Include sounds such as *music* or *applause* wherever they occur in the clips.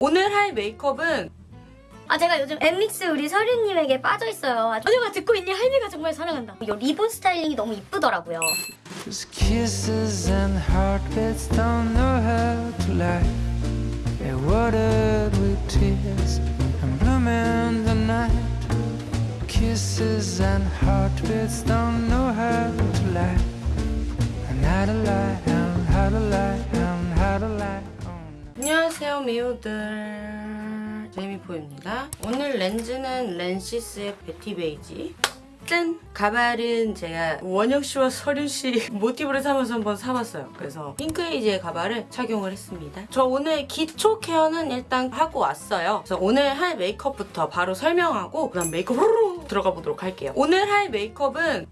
오늘 할 메이크업은 아 제가 요즘 엠믹스 우리 서류님에게 빠져있어요. 아내가 듣고 있니? 할미가 정말 사랑한다. 이 리본 스타일링이 너무 이쁘더라고요 안녕하세요 미우들 제이미포입니다 오늘 렌즈는 렌시스의 베티 베이지 짠! 가발은 제가 원영씨와 설윤씨 *laughs* 모티브를 삼아서 한번 사봤어요. 그래서 핑크에이지의 가발을 착용을 했습니다. 저 오늘 기초 케어는 일단 하고 왔어요. 그래서 오늘 할 메이크업부터 바로 설명하고 그다음 메이크업으로 들어가 보도록 할게요. 오늘 할 메이크업은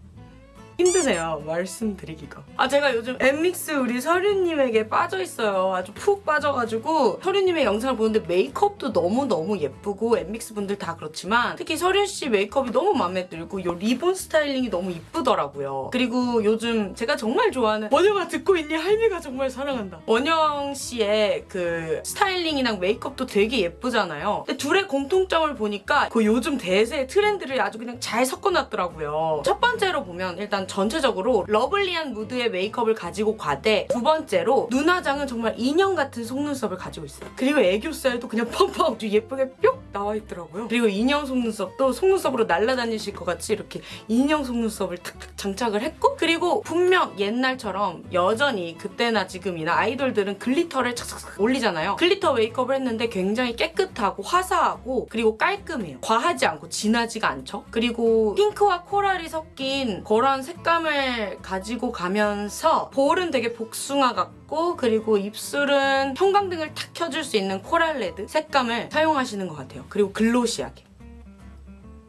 힘드네요? 말씀드리기가. 아 제가 요즘 엠믹스 우리 설윤님에게 빠져있어요. 아주 푹 빠져가지고 설윤님의 영상을 보는데 메이크업도 너무너무 예쁘고 엠믹스 분들 다 그렇지만 특히 설윤씨 메이크업이 너무 마음에 들고 이 리본 스타일링이 너무 이쁘더라고요. 그리고 요즘 제가 정말 좋아하는 원영아 듣고 있니? 할미가 정말 사랑한다. 원영씨의 그 스타일링이랑 메이크업도 되게 예쁘잖아요. 근데 둘의 공통점을 보니까 그 요즘 대세 트렌드를 아주 그냥 잘 섞어놨더라고요. 첫 번째로 보면 일단 전체적으로 lovely한 무드의 메이크업을 가지고 가되 두 번째로 눈화장은 정말 인형 같은 속눈썹을 가지고 있어요. 그리고 애교살도 그냥 펑펑 예쁘게 뿅 나와 있더라고요. 그리고 인형 속눈썹도 속눈썹으로 날아다니실 것 같이 이렇게 인형 속눈썹을 탁탁 장착을 했고 그리고 분명 옛날처럼 여전히 그때나 지금이나 아이돌들은 glitter를 착착착 올리잖아요. glitter 메이크업을 했는데 굉장히 깨끗하고 화사하고 그리고 깔끔해요. 과하지 않고 진하지가 않죠. 그리고 핑크와 coral이 섞인 그런 색감을 가지고 가면서 볼은 되게 복숭아 같고 그리고 입술은 형광등을 탁 켜줄 수 있는 coral red 색감을 사용하시는 것 같아요. 그리고 glossy하게.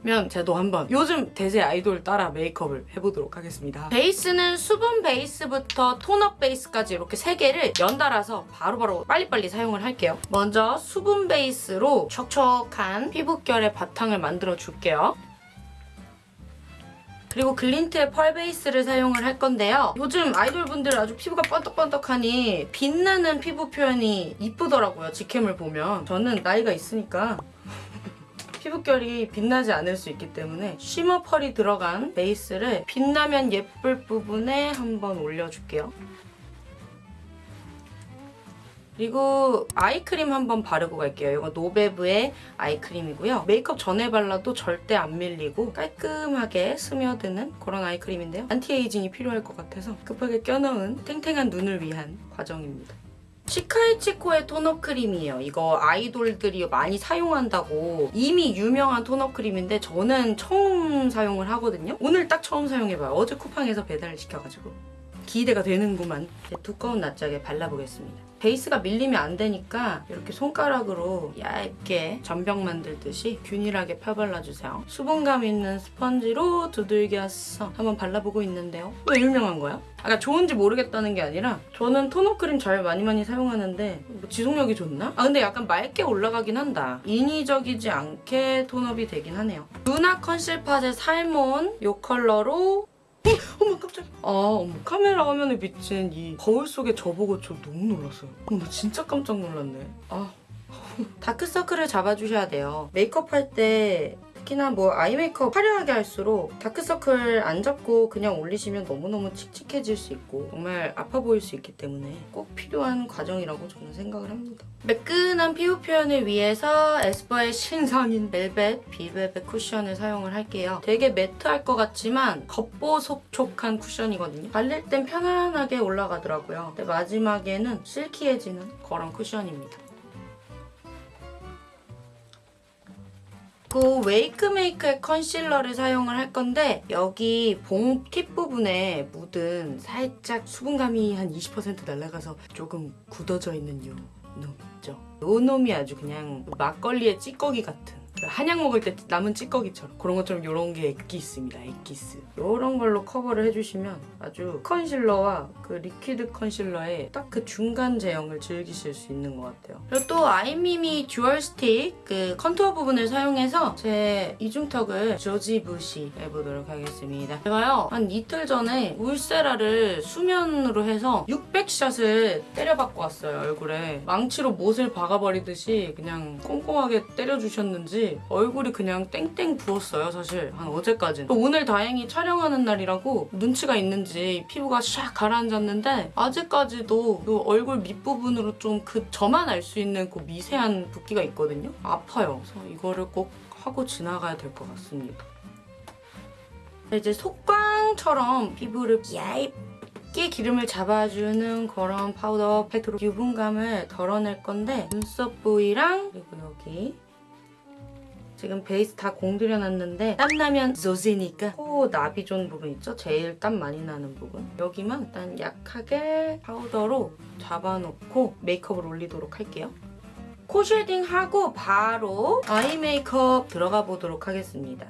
면 저도 한번 요즘 대세 아이돌 따라 메이크업을 해보도록 하겠습니다. 베이스는 수분 베이스부터 톤업 베이스까지 이렇게 세 개를 연달아서 바로바로 빨리빨리 사용을 할게요. 먼저 수분 베이스로 촉촉한 피부결의 바탕을 만들어 줄게요. 그리고 글린트의 펄 베이스를 사용을 할 건데요. 요즘 아이돌분들 아주 피부가 번떡번떡하니 빛나는 피부 표현이 이쁘더라고요. 직캠을 보면. 저는 나이가 있으니까 *laughs* 피부결이 빛나지 않을 수 있기 때문에 shimmer pearl이 들어간 베이스를 빛나면 예쁠 부분에 한번 올려줄게요. 그리고 아이크림 한번 바르고 갈게요. 이거 노베브의 아이크림이고요. 메이크업 전에 발라도 절대 안 밀리고 깔끔하게 스며드는 그런 아이크림인데요. anti-aging이 필요할 것 같아서 급하게 껴넣은 탱탱한 눈을 위한 과정입니다. 시카이치코의 tone-up 크림이에요. 이거 아이돌들이 많이 사용한다고 이미 유명한 tone-up 크림인데 저는 처음 사용을 하거든요. 오늘 딱 처음 사용해봐요. 어제 쿠팡에서 배달을 시켜가지고. 기대가 되는구만. 두꺼운 낯짝에 발라보겠습니다. 베이스가 밀리면 안 되니까 이렇게 손가락으로 얇게 전병 만들듯이 균일하게 펴발라주세요. 수분감 있는 스펀지로 두들겨서 한번 발라보고 있는데요. 왜 유명한 거야? 아까 좋은지 모르겠다는 게 아니라 저는 tone-up 크림 잘 많이 많이 사용하는데 뭐 지속력이 좋나? 아 근데 약간 맑게 올라가긴 한다. 인위적이지 않게 tone-up이 되긴 하네요. 루나 컨실 팟의 salmon 이 컬러로 어, *laughs* 어머 깜짝이야. 아 어머 카메라 화면에 비친 이 거울 속의 저보고 저 너무 놀랐어요. 어, 나 진짜 깜짝 놀랐네. 아 *laughs* 다크서클을 잡아주셔야 돼요. 메이크업 할 때 특히나 뭐 eye 메이크업 화려하게 할수록 다크서클 안 잡고 그냥 올리시면 너무너무 칙칙해질 수 있고 정말 아파 보일 수 있기 때문에 꼭 필요한 과정이라고 저는 생각을 합니다. 매끈한 피부 표현을 위해서 에스쁘아의 신상인 벨벳 비벨벳 쿠션을 사용을 할게요. 되게 매트할 것 같지만 겉보속촉한 쿠션이거든요. 발릴 땐 편안하게 올라가더라고요. 근데 마지막에는 silky해지는 그런 쿠션입니다. 그 웨이크메이크의 컨실러를 사용을 할 건데 여기 봉 팁 부분에 묻은 살짝 수분감이 한 20% 날아가서 조금 굳어져 있는 요 놈 있죠. 요 놈이 아주 그냥 막걸리의 찌꺼기 같은 그 한약 먹을 때 남은 찌꺼기처럼 그런 것처럼 이런 게 액기 있습니다. 액기스. 이런 걸로 커버를 해주시면 아주 컨실러와 그 liquid 컨실러의 딱 그 중간 제형을 즐기실 수 있는 것 같아요. 그리고 또 아임미미 dual 스틱 그 contour 부분을 사용해서 제 이중턱을 조지부시 해보도록 하겠습니다. 제가요 한 이틀 전에 울세라를 수면으로 해서 600샷을 때려박고 왔어요 얼굴에 망치로 못을 박아버리듯이 그냥 꼼꼼하게 때려주셨는지 얼굴이 그냥 땡땡 부었어요 사실. 한 어제까지는. 또 오늘 다행히 촬영하는 날이라고 눈치가 있는지 피부가 샥 가라앉았는데 아직까지도 그 얼굴 밑부분으로 좀 그 저만 알 수 있는 그 미세한 붓기가 있거든요. 아파요. 그래서 이거를 꼭 하고 지나가야 될 것 같습니다. 이제 속광처럼 피부를 얇게 기름을 잡아주는 그런 파우더 팩트로 유분감을 덜어낼 건데 눈썹 부위랑 그리고 여기 지금 베이스 다 공들여놨는데 땀나면 조지니까 코 나비 존 부분 있죠? 제일 땀 많이 나는 부분. 여기만 일단 약하게 파우더로 잡아놓고 메이크업을 올리도록 할게요. 코 shading하고 바로 eye 메이크업 들어가 보도록 하겠습니다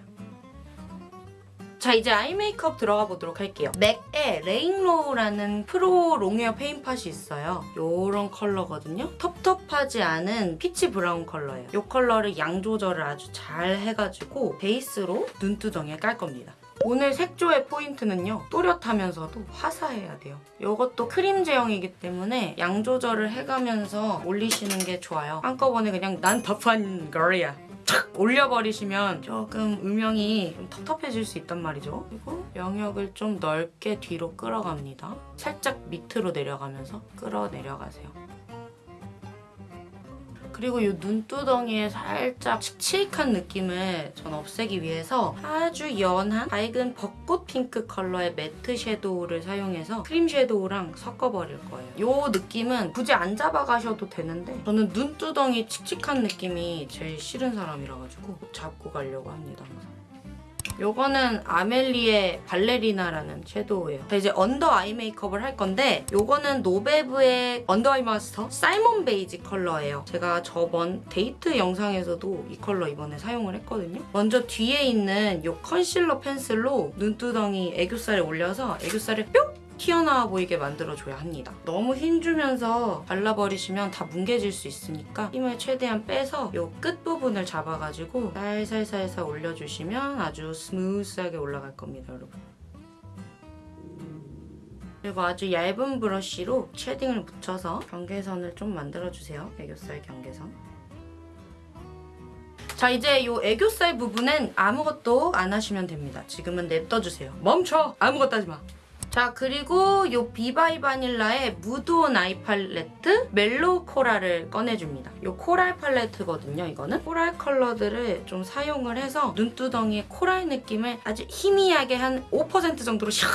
자 이제 eye 메이크업 들어가 보도록 할게요. 맥의 레인로우라는 프로 롱웨어 페인팟이 있어요. 요런 컬러거든요. 텁텁하지 않은 피치 브라운 컬러예요. 요 컬러를 양 조절을 아주 잘 해가지고 베이스로 눈두덩이에 깔 겁니다. 오늘 색조의 포인트는요. 또렷하면서도 화사해야 돼요. 이것도 크림 제형이기 때문에 양 조절을 해가면서 올리시는 게 좋아요. 한꺼번에 그냥 난 터프한 girl이야. 탁 올려버리시면 조금 음영이 좀 텁텁해질 수 있단 말이죠. 그리고 영역을 좀 넓게 뒤로 끌어갑니다. 살짝 밑으로 내려가면서 끌어내려가세요. 그리고 이 눈두덩이에 살짝 칙칙한 느낌을 전 없애기 위해서 아주 연한 밝은 벚꽃 핑크 컬러의 매트 섀도우를 사용해서 크림 섀도우랑 섞어버릴 거예요. 이 느낌은 굳이 안 잡아가셔도 되는데 저는 눈두덩이 칙칙한 느낌이 제일 싫은 사람이라 가지고 잡고 가려고 합니다. 항상. 요거는 아멜리의 발레리나라는 섀도우예요. 자, 이제 under eye 메이크업을 할 건데 요거는 노베브의 언더 아이 마스터 사이먼 베이지 컬러예요. 제가 저번 데이트 영상에서도 이 컬러 이번에 사용을 했거든요. 먼저 뒤에 있는 요 컨실러 펜슬로 눈두덩이 애교살에 올려서 애교살을 뿅! 튀어나와 보이게 만들어줘야 합니다. 너무 힘주면서 발라버리시면 다 뭉개질 수 있으니까 힘을 최대한 빼서 이 끝부분을 잡아가지고 살살살살 올려주시면 아주 smooth하게 올라갈 겁니다, 여러분. 그리고 아주 얇은 브러쉬로 shading을 묻혀서 경계선을 좀 만들어주세요. 애교살 경계선. 자 이제 이 애교살 부분은 아무것도 안 하시면 됩니다. 지금은 냅둬주세요. 멈춰! 아무것도 하지 마. 자 그리고 이 비바이 바닐라의 무드온 아이 팔레트 멜로우 코랄을 꺼내줍니다. 이 코랄 팔레트거든요 이거는. 코랄 컬러들을 좀 사용을 해서 눈두덩이의 코랄 느낌을 아주 희미하게 한 5% 정도로 샥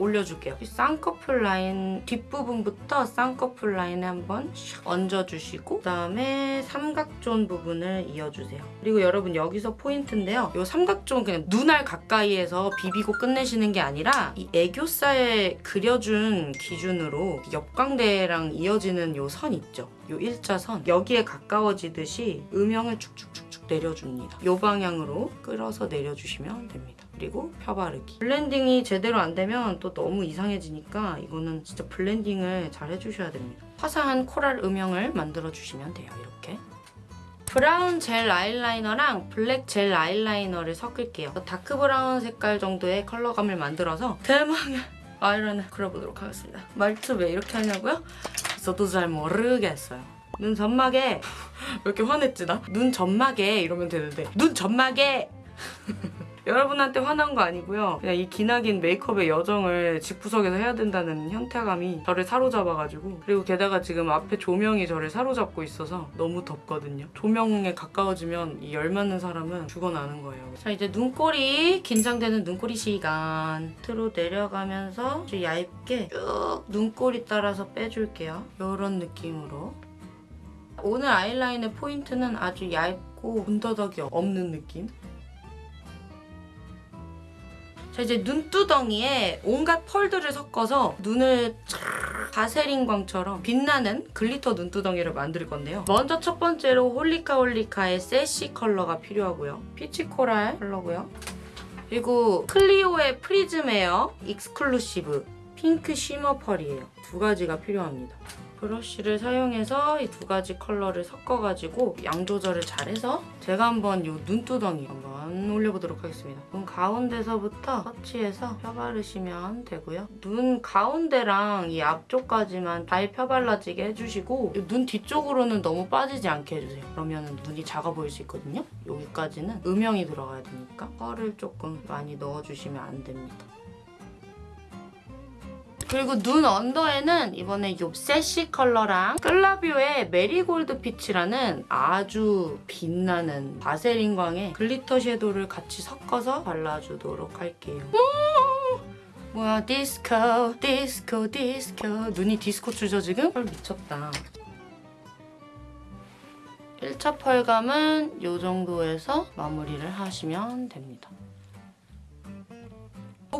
올려줄게요. 이 쌍꺼풀 라인 뒷부분부터 쌍꺼풀 라인에 한번 샥 얹어주시고 그다음에 삼각zone 부분을 이어주세요. 그리고 여러분 여기서 포인트인데요. 이 삼각zone 그냥 눈알 가까이에서 비비고 끝내시는 게 아니라 이 애교살 그려준 기준으로 옆광대랑 이어지는 이 선 있죠. 이 일자선 여기에 가까워지듯이 음영을 축축축축 내려줍니다. 이 방향으로 끌어서 내려주시면 됩니다. 그리고 펴 바르기. 블렌딩이 제대로 안 되면 또 너무 이상해지니까 이거는 진짜 블렌딩을 잘 해주셔야 됩니다. 화사한 코랄 음영을 만들어주시면 돼요. 이렇게. 브라운 젤 아이라이너랑 블랙 젤 아이라이너를 섞을게요. 다크 브라운 색깔 정도의 컬러감을 만들어서 대망의 *laughs* 아이라인을 그려보도록 하겠습니다. 말투 왜 이렇게 하냐고요? 저도 잘 모르겠어요. 눈 점막에 *laughs* 왜 이렇게 화냈지 나? 눈 점막에 이러면 되는데 눈 점막에 *laughs* 여러분한테 화난 거 아니고요. 그냥 이 기나긴 메이크업의 여정을 집구석에서 해야 된다는 현타감이 저를 사로잡아가지고 그리고 게다가 지금 앞에 조명이 저를 사로잡고 있어서 너무 덥거든요. 조명에 가까워지면 이 열맞는 사람은 죽어나는 거예요. 자 이제 눈꼬리 긴장되는 눈꼬리 시간 밑으로 내려가면서 아주 얇게 쭉 눈꼬리 따라서 빼줄게요. 이런 느낌으로 오늘 아이라인의 포인트는 아주 얇고 군더더기 없는 느낌 자 이제 눈두덩이에 온갖 펄들을 섞어서 눈을 쫙 바세린광처럼 빛나는 글리터 눈두덩이를 만들 건데요. 먼저 첫 번째로 홀리카 홀리카의 세시 컬러가 필요하고요. 피치 코랄 컬러고요. 그리고 클리오의 프리즘 에어 익스클루시브 핑크 쉬머 펄이에요. 두 가지가 필요합니다. 브러쉬를 사용해서 이 두 가지 컬러를 섞어가지고 양 조절을 잘해서 제가 한번 이 눈두덩이 한번 올려보도록 하겠습니다. 눈 가운데서부터 터치해서 펴바르시면 되고요. 눈 가운데랑 이 앞쪽까지만 잘 펴발라지게 해주시고 이눈 뒤쪽으로는 너무 빠지지 않게 해주세요. 그러면 눈이 작아 보일 수 있거든요. 여기까지는 음영이 들어가야 되니까 펄을 조금 많이 넣어주시면 안 됩니다. 그리고 눈 언더에는 이번에 요 세시 컬러랑 클라비오의 메리골드 피치라는 아주 빛나는 바세린 광의 글리터 섀도우를 같이 섞어서 발라주도록 할게요. 오! 뭐야 디스코 디스코 디스코 눈이 디스코 추죠 지금? 헐 미쳤다. 1차 펄감은 이 정도에서 마무리를 하시면 됩니다.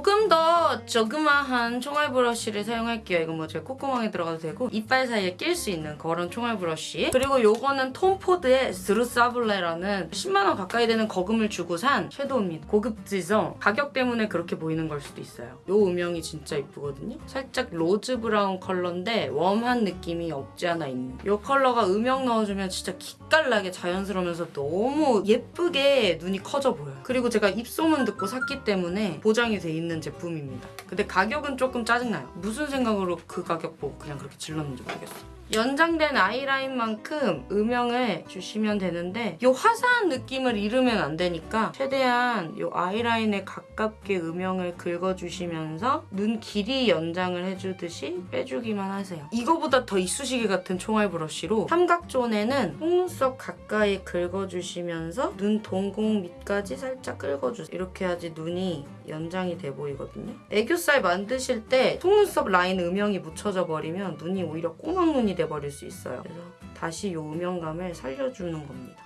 조금 더 조그마한 총알 브러쉬를 사용할게요. 이건 뭐 제가 콧구멍에 들어가도 되고 이빨 사이에 낄 수 있는 그런 총알 브러쉬. 그리고 요거는 톰포드의 스루사블레라는 10만원 가까이 되는 거금을 주고 산 섀도우입니다. 고급지죠? 가격 때문에 그렇게 보이는 걸 수도 있어요. 요 음영이 진짜 이쁘거든요. 살짝 로즈 브라운 컬러인데 웜한 느낌이 없지 않아 있는. 요 컬러가 음영 넣어주면 진짜 기깔나게 자연스러우면서 너무 예쁘게 눈이 커져 보여요. 그리고 제가 입소문 듣고 샀기 때문에 보장이 돼 있는 제품입니다. 근데 가격은 조금 짜증나요. 무슨 생각으로 그 가격 보고 그냥 그렇게 질렀는지 모르겠어요. 연장된 아이라인만큼 음영을 주시면 되는데 이 화사한 느낌을 잃으면 안 되니까 최대한 이 아이라인에 가깝게 음영을 긁어주시면서 눈 길이 연장을 해주듯이 빼주기만 하세요. 이거보다 더 이쑤시개 같은 총알 브러쉬로 삼각존에는 속눈썹 가까이 긁어주시면서 눈 동공 밑까지 살짝 긁어주세요. 이렇게 해야지 눈이 연장이 돼 보이거든요. 애교살 만드실 때 속눈썹 라인 음영이 묻혀져 버리면 눈이 오히려 꼬막눈이 돼버릴 수 있어요. 그래서 다시 이 음영감을 살려주는 겁니다.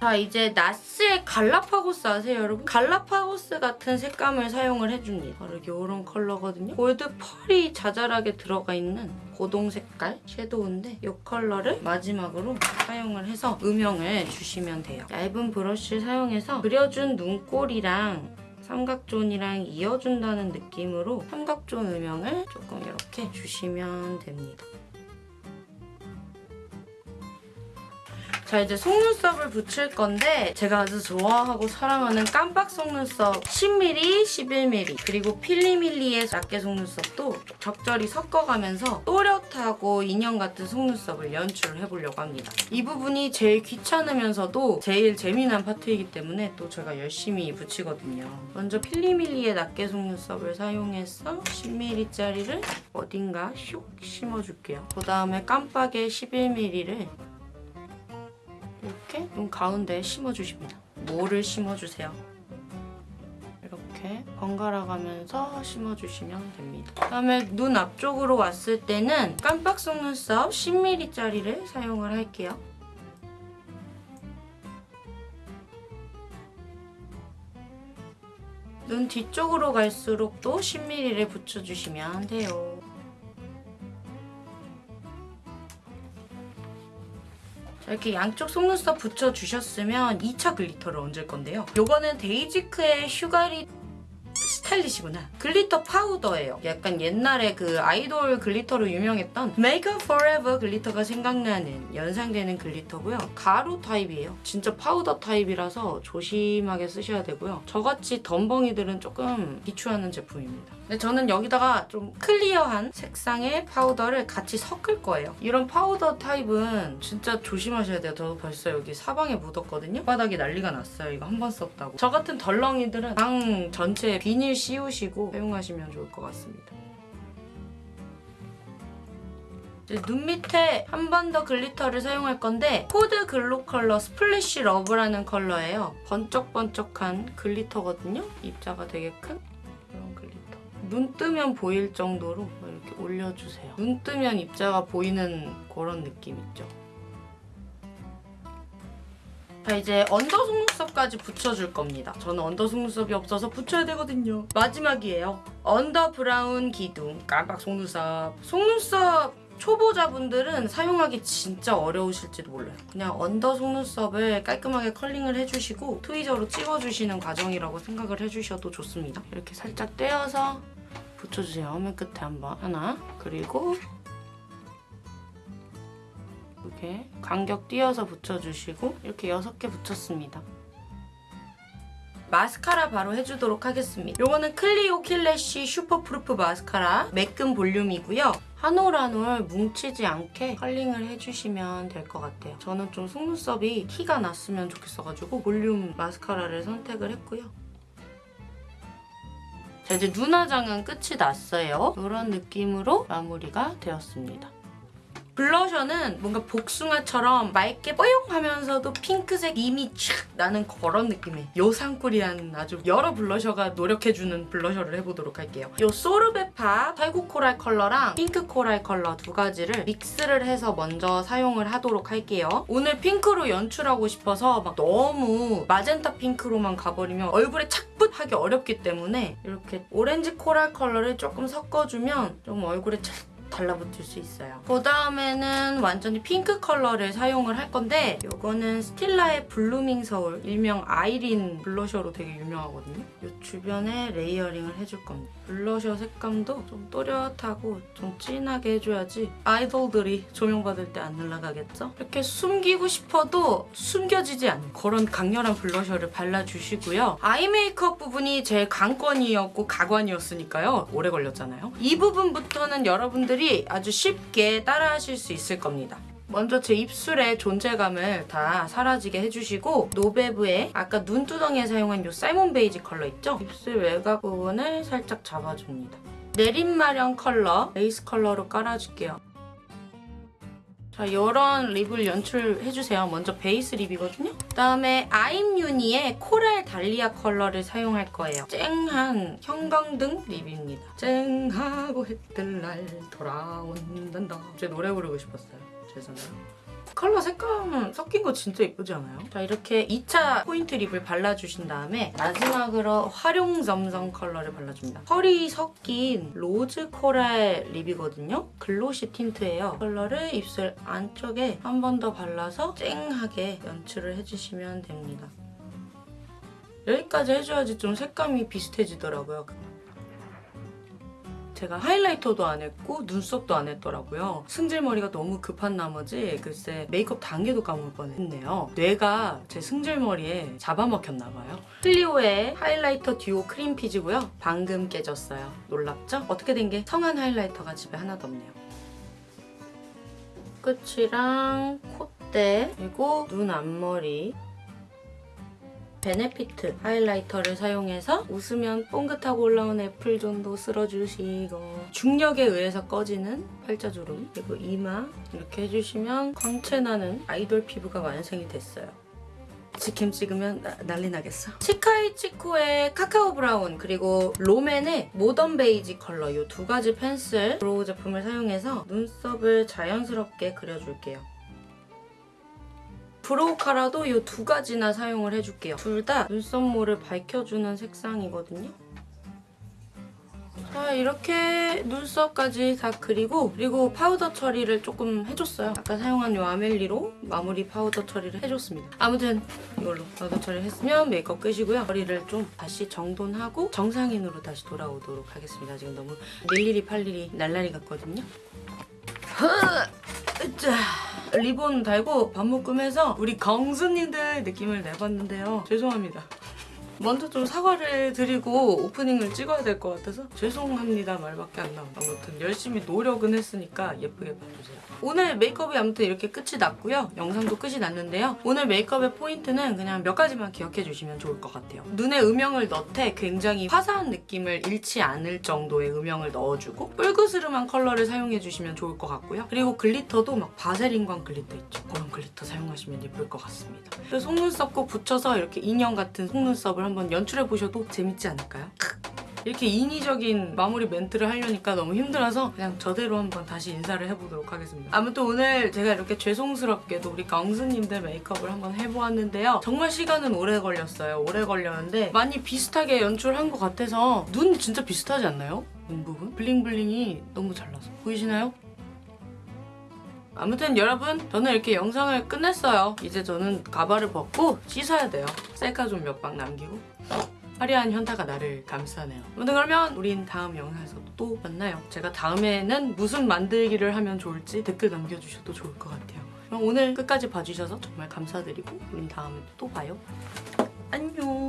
자 이제 나스의 갈라파고스 아세요 여러분? 갈라파고스 같은 색감을 사용을 해줍니다. 바로 이런 컬러거든요. 골드 펄이 자잘하게 들어가 있는 고동 색깔 섀도우인데 이 컬러를 마지막으로 사용을 해서 음영을 주시면 돼요. 얇은 브러쉬 사용해서 그려준 눈꼬리랑 삼각존이랑 이어준다는 느낌으로 삼각존 음영을 조금 이렇게 주시면 됩니다. 자 이제 속눈썹을 붙일 건데 제가 아주 좋아하고 사랑하는 깜빡 속눈썹 10mm, 11mm 그리고 필리밀리의 낱개 속눈썹도 적절히 섞어가면서 또렷하고 인형 같은 속눈썹을 연출을 해보려고 합니다. 이 부분이 제일 귀찮으면서도 제일 재미난 파트이기 때문에 또 제가 열심히 붙이거든요. 먼저 필리밀리의 낱개 속눈썹을 사용해서 10mm짜리를 어딘가 슉 심어줄게요. 그 다음에 깜빡의 11mm를 이렇게 눈 가운데에 심어주십니다. 뭐를 심어주세요? 이렇게 번갈아 가면서 심어주시면 됩니다. 그다음에 눈 앞쪽으로 왔을 때는 깜빡 속눈썹 10mm짜리를 사용을 할게요. 눈 뒤쪽으로 갈수록 또 10mm를 붙여주시면 돼요. 이렇게 양쪽 속눈썹 붙여주셨으면 2차 글리터를 얹을 건데요. 요거는 데이지크의 슈가리 스타일리시구나. 글리터 파우더예요. 약간 옛날에 그 아이돌 글리터로 유명했던 Up Forever 글리터가 생각나는 연상되는 글리터고요. 가루 타입이에요. 진짜 파우더 타입이라서 조심하게 쓰셔야 되고요. 저같이 덤벙이들은 조금 비추하는 제품입니다. 근데 저는 여기다가 좀 클리어한 색상의 파우더를 같이 섞을 거예요. 이런 파우더 타입은 진짜 조심하셔야 돼요. 저도 벌써 여기 사방에 묻었거든요. 바닥이 난리가 났어요. 이거 한 번 썼다고. 저 같은 덜렁이들은 방 전체에 비닐 씌우시고 사용하시면 좋을 것 같습니다. 눈 밑에 한 번 더 글리터를 사용할 건데 코드 글로 컬러 스플래시 러브라는 컬러예요. 번쩍번쩍한 글리터거든요. 입자가 되게 큰. 눈 뜨면 보일 정도로 뭐 이렇게 올려주세요. 눈 뜨면 입자가 보이는 그런 느낌 있죠. 자 이제 언더 속눈썹까지 붙여줄 겁니다. 저는 언더 속눈썹이 없어서 붙여야 되거든요. 마지막이에요. 언더 브라운 기둥 깜빡 속눈썹. 속눈썹 초보자분들은 사용하기 진짜 어려우실지도 몰라요. 그냥 언더 속눈썹을 깔끔하게 컬링을 해주시고 트위저로 찍어주시는 과정이라고 생각을 해주셔도 좋습니다. 이렇게 살짝 떼어서 붙여주세요. 맨 끝에 한번 하나 그리고 이렇게 간격 띄어서 붙여주시고 이렇게 6개 붙였습니다. 마스카라 바로 해주도록 하겠습니다. 요거는 클리오 킬래쉬 슈퍼프루프 마스카라 매끈 볼륨이고요. 한 올 한 올 뭉치지 않게 컬링을 해주시면 될 것 같아요. 저는 좀 속눈썹이 티가 났으면 좋겠어가지고 볼륨 마스카라를 선택을 했고요. 자 이제 눈 화장은 끝이 났어요. 이런 느낌으로 마무리가 되었습니다. 블러셔는 뭔가 복숭아처럼 맑게 뽀용하면서도 핑크색 이미 촥 나는 그런 느낌의 요상꿀이라는 아주 여러 블러셔가 노력해주는 블러셔를 해보도록 할게요. 요 소르베파 살구 코랄 컬러랑 핑크 코랄 컬러 두 가지를 믹스를 해서 먼저 사용을 하도록 할게요. 오늘 핑크로 연출하고 싶어서 막 너무 마젠타 핑크로만 가버리면 얼굴에 착붙하기 어렵기 때문에 이렇게 오렌지 코랄 컬러를 조금 섞어주면 좀 얼굴에 착 달라붙을 수 있어요. 그 다음에는 완전히 핑크 컬러를 사용을 할 건데 이거는 스틸라의 블루밍 서울 일명 아이린 블러셔로 되게 유명하거든요. 이 주변에 레이어링을 해줄 겁니다. 블러셔 색감도 좀 또렷하고 좀 진하게 해줘야지 아이돌들이 조명받을 때 안 날아가겠죠? 이렇게 숨기고 싶어도 숨겨지지 않는 그런 강렬한 블러셔를 발라주시고요. 아이 메이크업 부분이 제 관건이었고 가관이었으니까요. 오래 걸렸잖아요. 이 부분부터는 여러분들이 아주 쉽게 따라하실 수 있을 겁니다. 먼저 제 입술의 존재감을 다 사라지게 해주시고 노베브의 아까 눈두덩이에 사용한 이 사이몬 베이지 컬러 있죠? 입술 외곽 부분을 살짝 잡아줍니다. 내림마련 컬러, 베이스 컬러로 깔아줄게요. 자, 이런 립을 연출해주세요. 먼저 베이스 립이거든요. 그다음에 아임유니의 코랄 달리아 컬러를 사용할 거예요. 쨍한 형광등 립입니다. 쨍하고 해뜰날 돌아온단다. 제 노래 부르고 싶었어요. 죄송해요. 컬러 색감 섞인 거 진짜 예쁘지 않아요? 자 이렇게 2차 포인트 lip을 발라주신 다음에 마지막으로 활용 점성 컬러를 발라줍니다. 펄이 섞인 rose coral lip이거든요. glossy tint예요. 컬러를 입술 안쪽에 한 번 더 발라서 쨍하게 연출을 해주시면 됩니다. 여기까지 해줘야지 좀 색감이 비슷해지더라고요. 제가 하이라이터도 안 했고 눈썹도 안 했더라고요. 승질머리가 너무 급한 나머지 글쎄 메이크업 단계도 까먹을 뻔했네요. 뇌가 제 승질머리에 잡아먹혔나 봐요. 클리오의 highlighter duo cream peach고요. 방금 깨졌어요. 놀랍죠? 어떻게 된 게 성한 highlighter가 집에 하나도 없네요. 끝이랑 콧대 그리고 눈 앞머리 베네피트 highlighter를 사용해서 웃으면 봉긋하고 올라온 apple zone도 쓸어주시고 중력에 의해서 꺼지는 팔자주름 그리고 이마 이렇게 해주시면 광채나는 아이돌 피부가 완성이 됐어요. 직캠 찍으면 나- 난리 나겠어. 치카이치코의 cacao brown 그리고 롬앤의 modern beige 컬러 이 두 가지 pencil brow 제품을 사용해서 눈썹을 자연스럽게 그려줄게요. brow cara도 이 두 가지나 사용을 해줄게요. 둘 다 눈썹모를 밝혀주는 색상이거든요. 자 이렇게 눈썹까지 다 그리고 그리고 파우더 처리를 조금 해줬어요. 아까 사용한 이 아멜리로 마무리 파우더 처리를 해줬습니다. 아무튼 이걸로 파우더 처리를 했으면 메이크업 끝이고요. 머리를 좀 다시 정돈하고 정상인으로 다시 돌아오도록 하겠습니다. 지금 너무 릴리리 팔리리 날라리 같거든요. 으짜. 리본 달고 반묶음 해서 우리 강수님들 느낌을 내봤는데요. 죄송합니다. 먼저 좀 사과를 드리고 오프닝을 찍어야 될 것 같아서 죄송합니다 말밖에 안 나와요. 아무튼 열심히 노력은 했으니까 예쁘게 봐주세요. 오늘 메이크업이 아무튼 이렇게 끝이 났고요. 영상도 끝이 났는데요. 오늘 메이크업의 포인트는 그냥 몇 가지만 기억해 주시면 좋을 것 같아요. 눈에 음영을 넣되 굉장히 화사한 느낌을 잃지 않을 정도의 음영을 넣어주고 뽈그스름한 컬러를 사용해 주시면 좋을 것 같고요. 그리고 glitter도 막 바세린광 glitter 있죠. 그런 glitter 사용하시면 예쁠 것 같습니다. 속눈썹 꼭 붙여서 이렇게 인형 같은 속눈썹을 한번 연출해 보셔도 재밌지 않을까요? 이렇게 인위적인 마무리 멘트를 하려니까 너무 힘들어서 그냥 저대로 한번 다시 인사를 해보도록 하겠습니다. 아무튼 오늘 제가 이렇게 죄송스럽게도 우리 강수님들 메이크업을 한번 해보았는데요. 정말 시간은 오래 걸렸어요. 오래 걸렸는데 많이 비슷하게 연출한 것 같아서 눈 진짜 비슷하지 않나요? 눈 부분? 블링블링이 너무 잘 나서 보이시나요? 아무튼 여러분 저는 이렇게 영상을 끝냈어요. 이제 저는 가발을 벗고 씻어야 돼요. 셀카 좀 몇 방 남기고 화려한 현타가 나를 감싸네요. 아무튼 그러면 우린 다음 영상에서 또 만나요. 제가 다음에는 무슨 만들기를 하면 좋을지 댓글 남겨주셔도 좋을 것 같아요. 그럼 오늘 끝까지 봐주셔서 정말 감사드리고 우린 다음에 또 봐요. 안녕